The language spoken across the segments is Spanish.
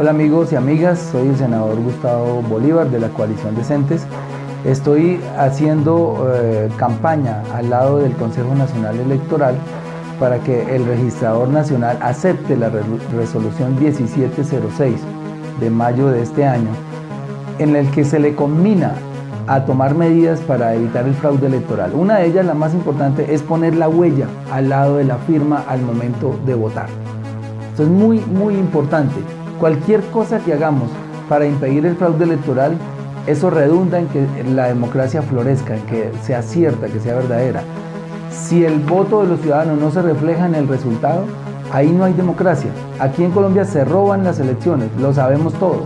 Hola amigos y amigas, soy el senador Gustavo Bolívar de la coalición Decentes. Estoy haciendo eh, campaña al lado del Consejo Nacional Electoral para que el registrador nacional acepte la resolución 1706 de mayo de este año, en el que se le combina a tomar medidas para evitar el fraude electoral. Una de ellas, la más importante, es poner la huella al lado de la firma al momento de votar. Esto es muy, muy importante. Cualquier cosa que hagamos para impedir el fraude electoral, eso redunda en que la democracia florezca, en que sea cierta, que sea verdadera. Si el voto de los ciudadanos no se refleja en el resultado, ahí no hay democracia. Aquí en Colombia se roban las elecciones, lo sabemos todo.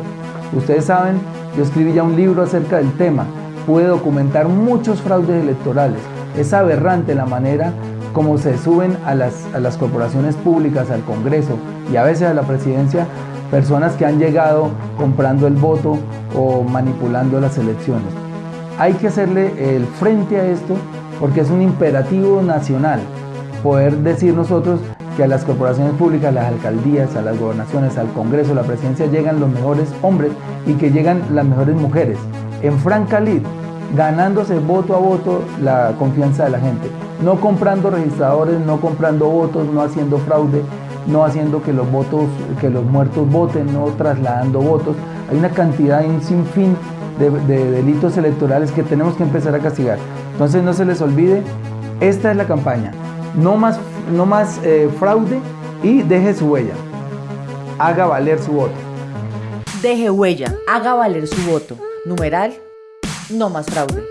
Ustedes saben, yo escribí ya un libro acerca del tema puede documentar muchos fraudes electorales. Es aberrante la manera como se suben a las, a las corporaciones públicas, al Congreso y a veces a la presidencia personas que han llegado comprando el voto o manipulando las elecciones. Hay que hacerle el frente a esto porque es un imperativo nacional poder decir nosotros que a las corporaciones públicas, a las alcaldías, a las gobernaciones, al Congreso, a la presidencia llegan los mejores hombres y que llegan las mejores mujeres en franca lid, ganándose voto a voto la confianza de la gente, no comprando registradores, no comprando votos, no haciendo fraude, no haciendo que los votos, que los muertos voten, no trasladando votos. Hay una cantidad, un sinfín de, delitos electorales que tenemos que empezar a castigar. Entonces no se les olvide, esta es la campaña. No más, no más eh, fraude y deje su huella. Haga valer su voto. Deje huella, haga valer su voto. Numeral, no más fraude.